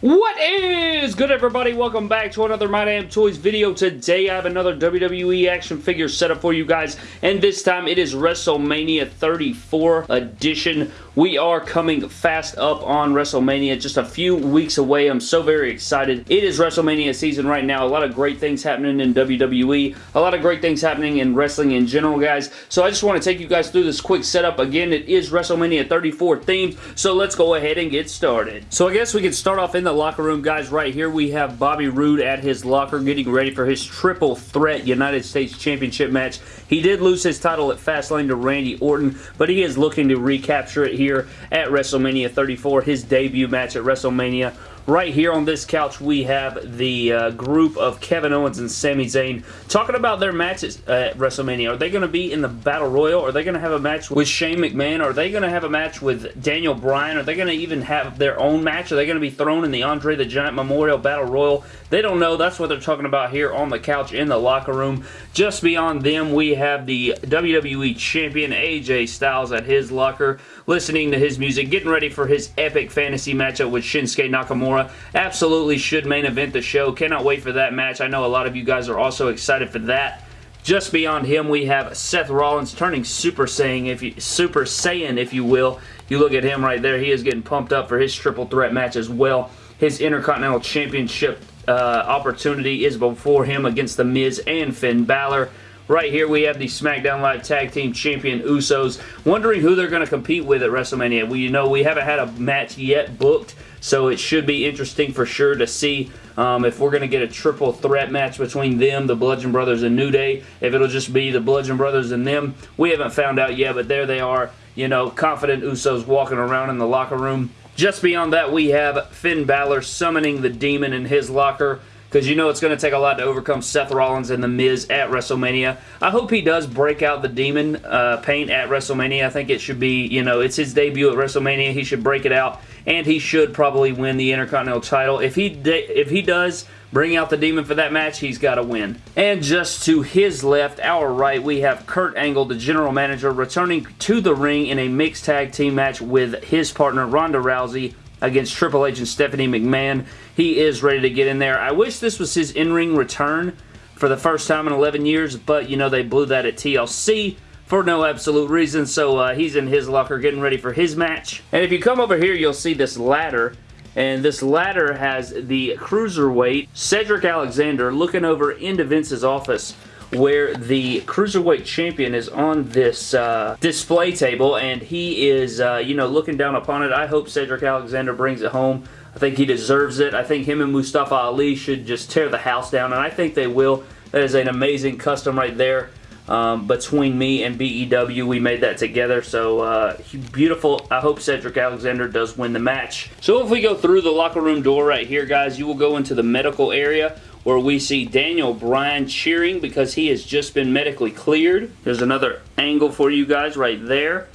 What is good everybody? Welcome back to another My Damn Toys video. Today I have another WWE action figure set up for you guys and this time it is WrestleMania 34 edition. We are coming fast up on WrestleMania, just a few weeks away. I'm so very excited. It is WrestleMania season right now. A lot of great things happening in WWE. A lot of great things happening in wrestling in general, guys. So I just want to take you guys through this quick setup. Again, it is WrestleMania 34 themed, so let's go ahead and get started. So I guess we can start off in the locker room, guys. Right here we have Bobby Roode at his locker getting ready for his triple threat United States Championship match. He did lose his title at Fastlane to Randy Orton, but he is looking to recapture it here here at WrestleMania 34, his debut match at WrestleMania Right here on this couch, we have the uh, group of Kevin Owens and Sami Zayn talking about their matches at WrestleMania. Are they going to be in the Battle Royal? Are they going to have a match with Shane McMahon? Are they going to have a match with Daniel Bryan? Are they going to even have their own match? Are they going to be thrown in the Andre the Giant Memorial Battle Royal? They don't know. That's what they're talking about here on the couch in the locker room. Just beyond them, we have the WWE Champion AJ Styles at his locker, listening to his music, getting ready for his epic fantasy matchup with Shinsuke Nakamura Absolutely should main event the show. Cannot wait for that match. I know a lot of you guys are also excited for that. Just beyond him, we have Seth Rollins turning Super Saiyan, if you, Super Saiyan, if you will. You look at him right there. He is getting pumped up for his triple threat match as well. His Intercontinental Championship uh, opportunity is before him against The Miz and Finn Balor. Right here we have the SmackDown Live Tag Team Champion Usos. Wondering who they're going to compete with at WrestleMania. We you know we haven't had a match yet booked, so it should be interesting for sure to see um, if we're going to get a triple threat match between them, the Bludgeon Brothers, and New Day. If it'll just be the Bludgeon Brothers and them, we haven't found out yet, but there they are. You know, confident Usos walking around in the locker room. Just beyond that, we have Finn Balor summoning the demon in his locker because you know it's going to take a lot to overcome Seth Rollins and The Miz at WrestleMania. I hope he does break out the demon uh, paint at WrestleMania. I think it should be, you know, it's his debut at WrestleMania. He should break it out, and he should probably win the Intercontinental title. If he if he does bring out the demon for that match, he's got to win. And just to his left, our right, we have Kurt Angle, the general manager, returning to the ring in a mixed tag team match with his partner Ronda Rousey against Triple H and Stephanie McMahon. He is ready to get in there. I wish this was his in-ring return for the first time in 11 years, but, you know, they blew that at TLC for no absolute reason, so uh, he's in his locker getting ready for his match. And if you come over here, you'll see this ladder, and this ladder has the Cruiserweight Cedric Alexander looking over into Vince's office where the Cruiserweight Champion is on this uh, display table and he is, uh, you know, looking down upon it. I hope Cedric Alexander brings it home. I think he deserves it. I think him and Mustafa Ali should just tear the house down, and I think they will. That is an amazing custom right there. Um, between me and BEW. We made that together, so uh, beautiful. I hope Cedric Alexander does win the match. So if we go through the locker room door right here, guys, you will go into the medical area where we see Daniel Bryan cheering because he has just been medically cleared. There's another angle for you guys right there.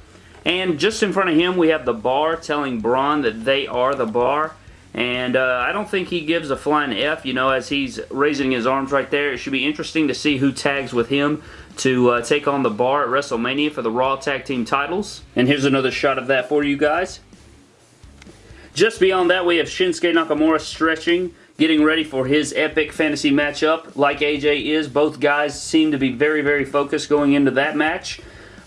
And just in front of him, we have the bar telling Braun that they are the bar. And uh, I don't think he gives a flying F, you know, as he's raising his arms right there. It should be interesting to see who tags with him to uh, take on the bar at WrestleMania for the Raw Tag Team titles. And here's another shot of that for you guys. Just beyond that, we have Shinsuke Nakamura stretching, getting ready for his epic fantasy matchup. Like AJ is, both guys seem to be very, very focused going into that match.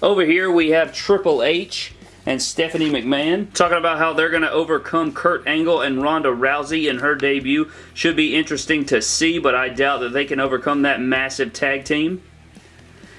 Over here, we have Triple H and Stephanie McMahon, talking about how they're going to overcome Kurt Angle and Ronda Rousey in her debut. Should be interesting to see, but I doubt that they can overcome that massive tag team.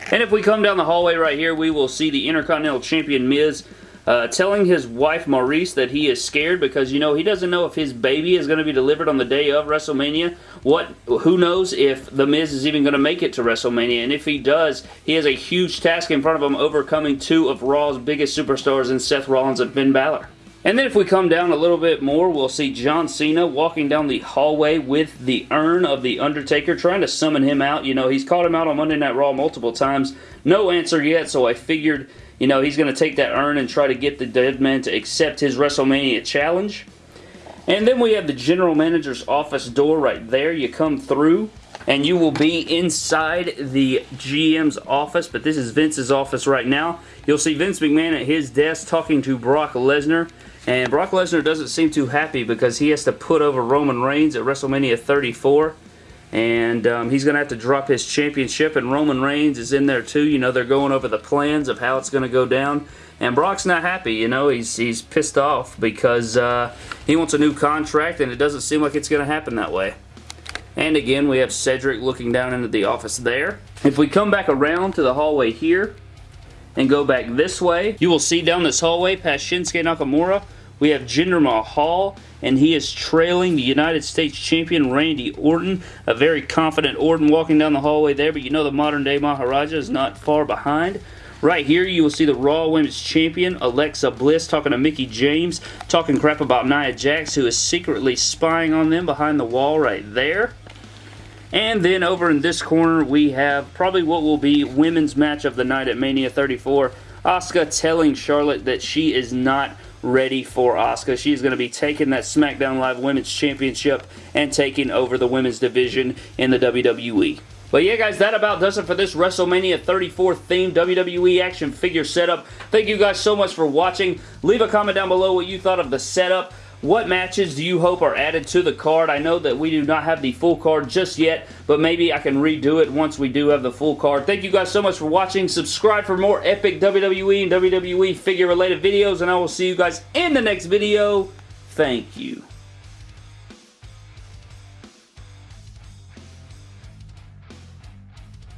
And if we come down the hallway right here, we will see the Intercontinental Champion Miz uh, telling his wife Maryse that he is scared because, you know, he doesn't know if his baby is going to be delivered on the day of WrestleMania. What? Who knows if The Miz is even going to make it to WrestleMania. And if he does, he has a huge task in front of him overcoming two of Raw's biggest superstars in Seth Rollins and Finn Balor. And then if we come down a little bit more, we'll see John Cena walking down the hallway with the urn of The Undertaker, trying to summon him out. You know, he's called him out on Monday Night Raw multiple times. No answer yet, so I figured you know, he's going to take that urn and try to get the dead man to accept his WrestleMania challenge. And then we have the general manager's office door right there. You come through and you will be inside the GM's office, but this is Vince's office right now. You'll see Vince McMahon at his desk talking to Brock Lesnar. And Brock Lesnar doesn't seem too happy because he has to put over Roman Reigns at WrestleMania 34 and um, he's going to have to drop his championship and Roman Reigns is in there too. You know, they're going over the plans of how it's going to go down and Brock's not happy, you know, he's, he's pissed off because uh, he wants a new contract and it doesn't seem like it's going to happen that way. And again, we have Cedric looking down into the office there. If we come back around to the hallway here and go back this way, you will see down this hallway past Shinsuke Nakamura, we have Jinder Mahal, and he is trailing the United States Champion Randy Orton. A very confident Orton walking down the hallway there, but you know the modern-day Maharaja is not far behind. Right here, you will see the Raw Women's Champion, Alexa Bliss, talking to Mickie James, talking crap about Nia Jax, who is secretly spying on them behind the wall right there. And then over in this corner, we have probably what will be women's match of the night at Mania 34. Asuka telling Charlotte that she is not ready for Asuka. She's going to be taking that SmackDown Live Women's Championship and taking over the women's division in the WWE. But yeah, guys, that about does it for this WrestleMania 34 themed WWE action figure setup. Thank you guys so much for watching. Leave a comment down below what you thought of the setup. What matches do you hope are added to the card? I know that we do not have the full card just yet, but maybe I can redo it once we do have the full card. Thank you guys so much for watching. Subscribe for more epic WWE and WWE figure related videos, and I will see you guys in the next video. Thank you.